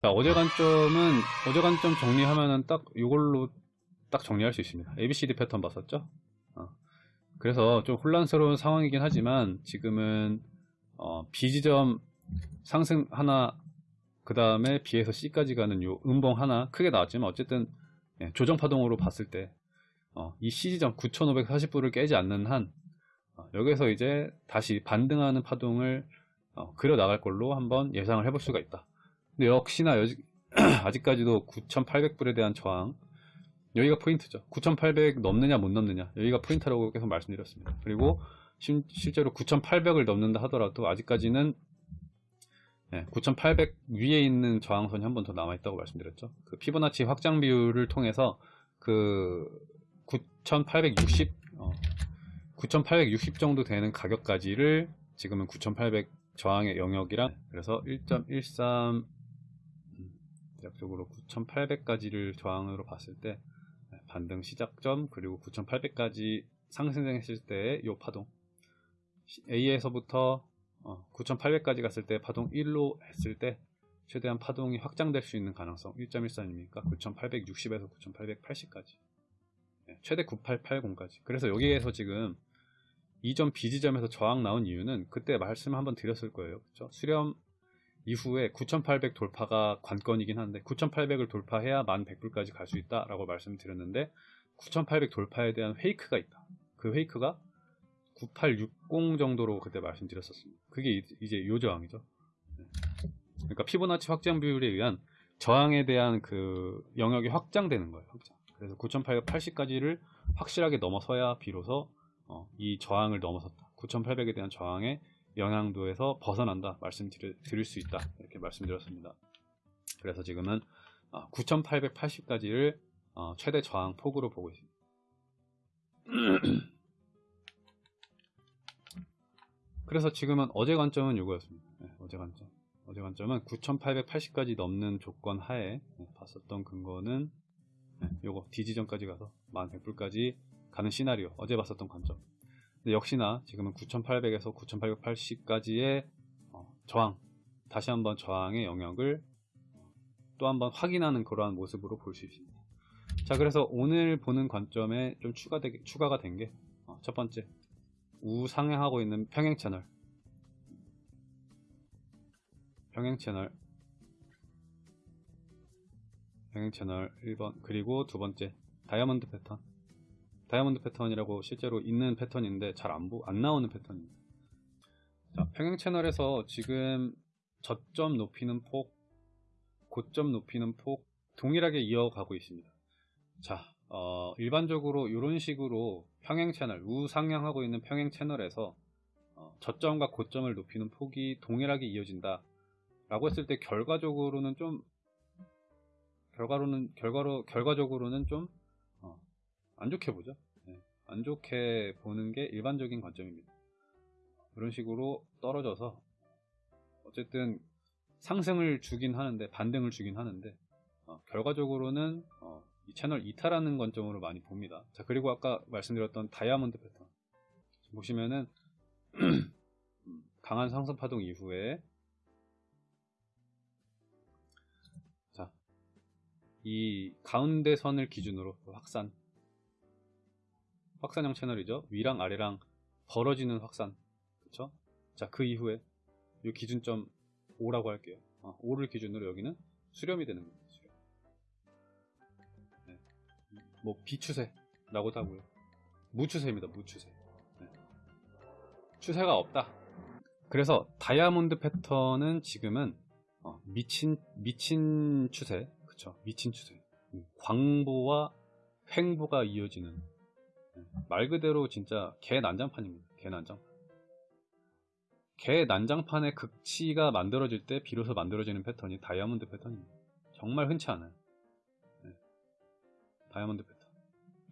자, 어제 관점은 어제 관점 정리하면은 딱 이걸로 딱 정리할 수 있습니다. ABCD 패턴 봤었죠? 어. 그래서 좀 혼란스러운 상황이긴 하지만 지금은 어, B 지점 상승 하나 그 다음에 B에서 C까지 가는 요 음봉 하나 크게 나왔지만 어쨌든 예, 조정 파동으로 봤을 때 어, 이 C지점 9540불을 깨지 않는 한 어, 여기서 이제 다시 반등하는 파동을 어, 그려 나갈 걸로 한번 예상을 해볼 수가 있다. 근데 역시나 여지, 아직까지도 9,800불에 대한 저항 여기가 포인트죠. 9,800 넘느냐 못 넘느냐 여기가 포인트라고 계속 말씀드렸습니다. 그리고 심, 실제로 9,800을 넘는다 하더라도 아직까지는 네, 9,800 위에 있는 저항선이 한 번 더 남아있다고 말씀드렸죠. 그 피보나치 확장 비율을 통해서 그 9,860, 어, 9,860 정도 되는 가격까지를 지금은 9,800 저항의 영역이랑 그래서 1.13 대략적으로 9,800까지를 저항으로 봤을 때 반등 시작점 그리고 9,800까지 상승했을 때의 요 파동. A에서부터 9,800까지 갔을 때 파동 1로 했을 때 최대한 파동이 확장될 수 있는 가능성 1.13입니까? 9,860에서 9,880까지. 최대 9880까지. 그래서 여기에서 지금 이점 B지점에서 저항 나온 이유는 그때 말씀 한번 드렸을 거예요. 그렇죠? 수렴 이후에 9,800 돌파가 관건이긴 한데 9,800을 돌파해야 1,100불까지 갈 수 있다 라고 말씀드렸는데 9,800 돌파에 대한 페이크가 있다. 그 페이크가 9860 정도로 그때 말씀드렸었습니다. 그게 이제 요 저항이죠. 그러니까 피보나치 확장 비율에 의한 저항에 대한 그 영역이 확장되는 거예요 확장. 그래서 9880까지를 확실하게 넘어서야 비로소 어, 이 저항을 넘어섰다. 9800에 대한 저항의 영향도에서 벗어난다 말씀드릴 수 있다. 이렇게 말씀드렸습니다. 그래서 지금은 9880까지를 어, 최대 저항 폭으로 보고 있습니다. 그래서 지금은 어제 관점은 이거였습니다. 네, 어제 관점. 어제 관점은 9880까지 넘는 조건 하에 네, 봤었던 근거는 네, 요거 D지점까지 가서 1100불까지 가는 시나리오. 어제 봤었던 관점 역시나 지금은 9800에서 9880까지의 어, 저항 다시 한번 저항의 영역을 또 한번 확인하는 그러한 모습으로 볼 수 있습니다. 자 그래서 오늘 보는 관점에 좀 추가되, 추가가 된 게첫 어, 번째 우상향하고 있는 평행 채널. 평행 채널. 평행 채널 1번 그리고 두 번째 다이아몬드 패턴 다이아몬드 패턴이라고 실제로 있는 패턴인데 잘안 안 나오는 패턴입니다. 자, 평행 채널에서 지금 저점 높이는 폭, 고점 높이는 폭 동일하게 이어가고 있습니다. 자, 어, 일반적으로 이런 식으로 평행 채널, 우상향하고 있는 평행 채널에서 어, 저점과 고점을 높이는 폭이 동일하게 이어진다 라고 했을 때 결과적으로는 좀 결과로는 결과로 결과적으로는 좀 안 좋게 보죠. 네. 안 좋게 보는 게 일반적인 관점입니다. 그런 식으로 떨어져서 어쨌든 상승을 주긴 하는데 반등을 주긴 하는데 어, 결과적으로는 어, 이 채널 이탈하는 관점으로 많이 봅니다. 자 그리고 아까 말씀드렸던 다이아몬드 패턴 보시면은 강한 상승 파동 이후에 자 이 가운데 선을 기준으로 확산 확산형 채널이죠. 위랑 아래랑 벌어지는 확산. 그쵸? 자, 그 이후에 이 기준점 5라고 할게요. 어, 5를 기준으로 여기는 수렴이 되는 겁니다. 수렴. 네. 뭐 비추세라고도 하고요. 무추세입니다. 무추세. 네. 추세가 없다. 그래서 다이아몬드 패턴은 지금은 어, 미친 미친 추세, 그쵸? 미친 추세. 음, 광보와 횡보가 이어지는 말 그대로 진짜 개 난장판입니다. 개 난장판. 개 난장판의 극치가 만들어질 때 비로소 만들어지는 패턴이 다이아몬드 패턴입니다. 정말 흔치 않아요. 네. 다이아몬드 패턴.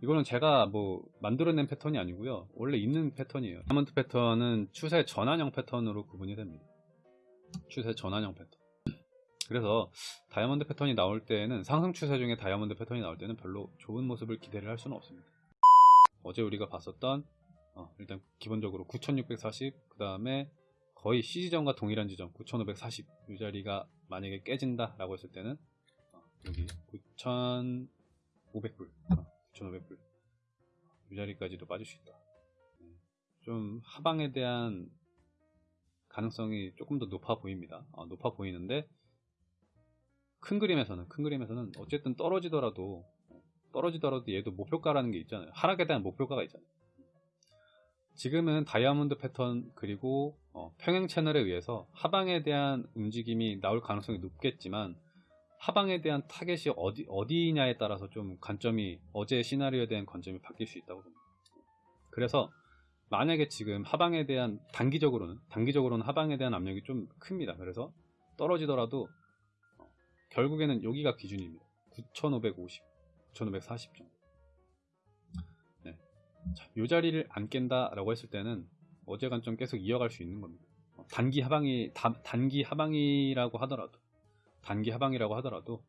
이거는 제가 뭐 만들어낸 패턴이 아니고요. 원래 있는 패턴이에요. 다이아몬드 패턴은 추세 전환형 패턴으로 구분이 됩니다. 추세 전환형 패턴. 그래서 다이아몬드 패턴이 나올 때는 상승 추세 중에 다이아몬드 패턴이 나올 때는 별로 좋은 모습을 기대를 할 수는 없습니다. 어제 우리가 봤었던 어, 일단 기본적으로 9640 그 다음에 거의 시지점과 동일한 지점 9,540 이 자리가 만약에 깨진다 라고 했을 때는 어, 여기 9,500불, 어, 9,500불 이 자리까지도 빠질 수 있다. 네. 좀 하방에 대한 가능성이 조금 더 높아 보입니다. 어, 높아 보이는데 큰 그림에서는 큰 그림에서는 어쨌든 떨어지더라도 떨어지더라도 얘도 목표가라는 게 있잖아요. 하락에 대한 목표가가 있잖아요. 지금은 다이아몬드 패턴 그리고 어, 평행 채널에 의해서 하방에 대한 움직임이 나올 가능성이 높겠지만 하방에 대한 타겟이 어디 어디냐에 따라서 좀 관점이 어제 시나리오에 대한 관점이 바뀔 수 있다고 봅니다. 그래서 만약에 지금 하방에 대한 단기적으로는 단기적으로는 하방에 대한 압력이 좀 큽니다. 그래서 떨어지더라도 어, 결국에는 여기가 기준입니다. 9,550, 9,540 정도. 네. 자, 요 자리를 안 깬다라고 했을 때는 어제 관점 계속 이어갈 수 있는 겁니다. 어, 단기 하방이 다- 단기 하방이라고 하더라도 단기 하방이라고 하더라도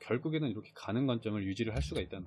결국에는 이렇게 가는 관점을 유지를 할 수가 있다는